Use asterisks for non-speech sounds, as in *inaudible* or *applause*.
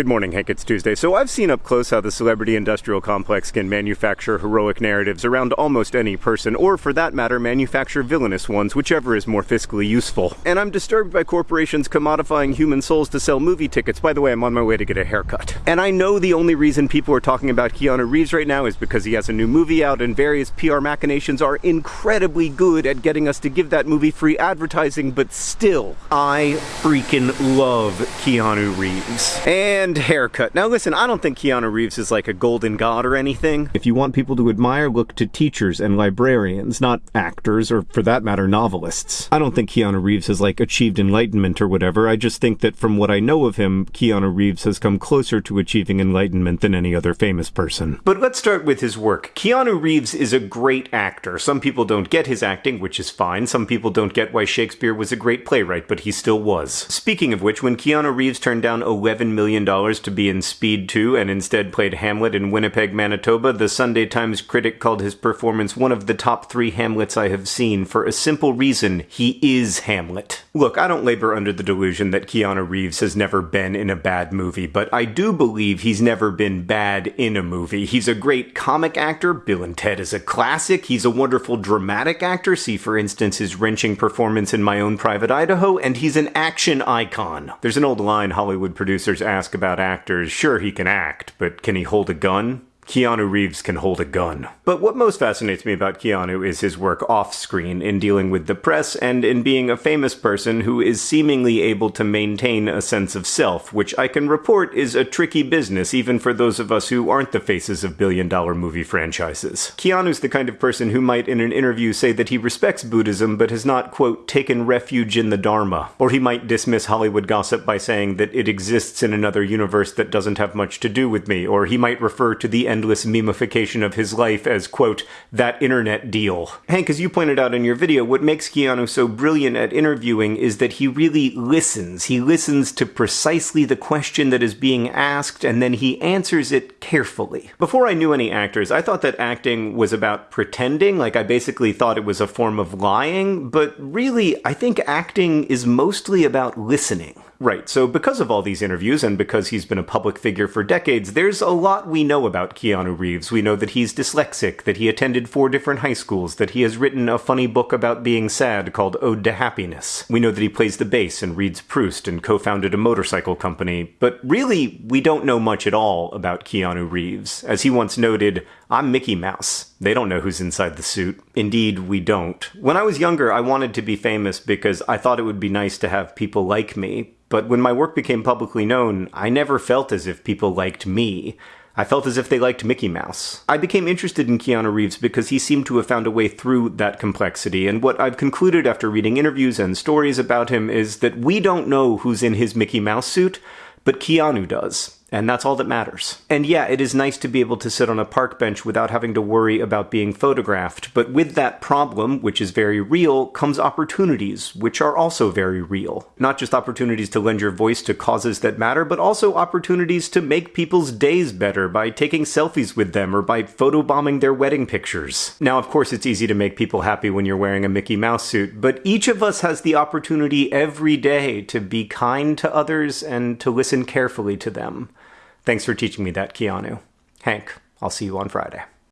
Good morning, Hank. It's Tuesday. So I've seen up close how the celebrity industrial complex can manufacture heroic narratives around almost any person, or for that matter, manufacture villainous ones, whichever is more fiscally useful. And I'm disturbed by corporations commodifying human souls to sell movie tickets. By the way, I'm on my way to get a haircut. And I know the only reason people are talking about Keanu Reeves right now is because he has a new movie out, and various PR machinations are incredibly good at getting us to give that movie free advertising, but still, I freaking love Keanu Reeves. And *laughs* haircut. Now listen, I don't think Keanu Reeves is like a golden god or anything. If you want people to admire, look to teachers and librarians, not actors or for that matter novelists. I don't think Keanu Reeves has like achieved enlightenment or whatever. I just think that from what I know of him, Keanu Reeves has come closer to achieving enlightenment than any other famous person. But let's start with his work. Keanu Reeves is a great actor. Some people don't get his acting, which is fine. Some people don't get why Shakespeare was a great playwright, but he still was. Speaking of which, when Keanu Reeves turned down $11 million to be in Speed 2 and instead played Hamlet in Winnipeg, Manitoba, the Sunday Times critic called his performance one of the top three Hamlets I have seen for a simple reason he is Hamlet. Look, I don't labor under the delusion that Keanu Reeves has never been in a bad movie, but I do believe he's never been bad in a movie. He's a great comic actor, Bill and Ted is a classic, he's a wonderful dramatic actor, see for instance his wrenching performance in My Own Private Idaho, and he's an action icon. There's an old line Hollywood producers ask about actors, sure he can act, but can he hold a gun? Keanu Reeves can hold a gun. But what most fascinates me about Keanu is his work off screen in dealing with the press and in being a famous person who is seemingly able to maintain a sense of self, which I can report is a tricky business even for those of us who aren't the faces of billion dollar movie franchises. Keanu's the kind of person who might in an interview say that he respects Buddhism but has not, quote, taken refuge in the Dharma. Or he might dismiss Hollywood gossip by saying that it exists in another universe that doesn't have much to do with me, or he might refer to the end endless memification of his life as, quote, that internet deal. Hank, as you pointed out in your video, what makes Keanu so brilliant at interviewing is that he really listens. He listens to precisely the question that is being asked, and then he answers it carefully. Before I knew any actors, I thought that acting was about pretending, like I basically thought it was a form of lying, but really, I think acting is mostly about listening. Right, so because of all these interviews and because he's been a public figure for decades, there's a lot we know about Keanu Reeves. We know that he's dyslexic, that he attended four different high schools, that he has written a funny book about being sad called Ode to Happiness. We know that he plays the bass and reads Proust and co founded a motorcycle company, but really, we don't know much at all about Keanu Reeves. As he once noted, I'm Mickey Mouse. They don't know who's inside the suit. Indeed, we don't. When I was younger, I wanted to be famous because I thought it would be nice to have people like me, but when my work became publicly known, I never felt as if people liked me. I felt as if they liked Mickey Mouse. I became interested in Keanu Reeves because he seemed to have found a way through that complexity, and what I've concluded after reading interviews and stories about him is that we don't know who's in his Mickey Mouse suit, but Keanu does. And that's all that matters. And yeah, it is nice to be able to sit on a park bench without having to worry about being photographed. But with that problem, which is very real, comes opportunities, which are also very real. Not just opportunities to lend your voice to causes that matter, but also opportunities to make people's days better by taking selfies with them or by photobombing their wedding pictures. Now, of course, it's easy to make people happy when you're wearing a Mickey Mouse suit, but each of us has the opportunity every day to be kind to others and to listen carefully to them. Thanks for teaching me that, Keanu. Hank, I'll see you on Friday.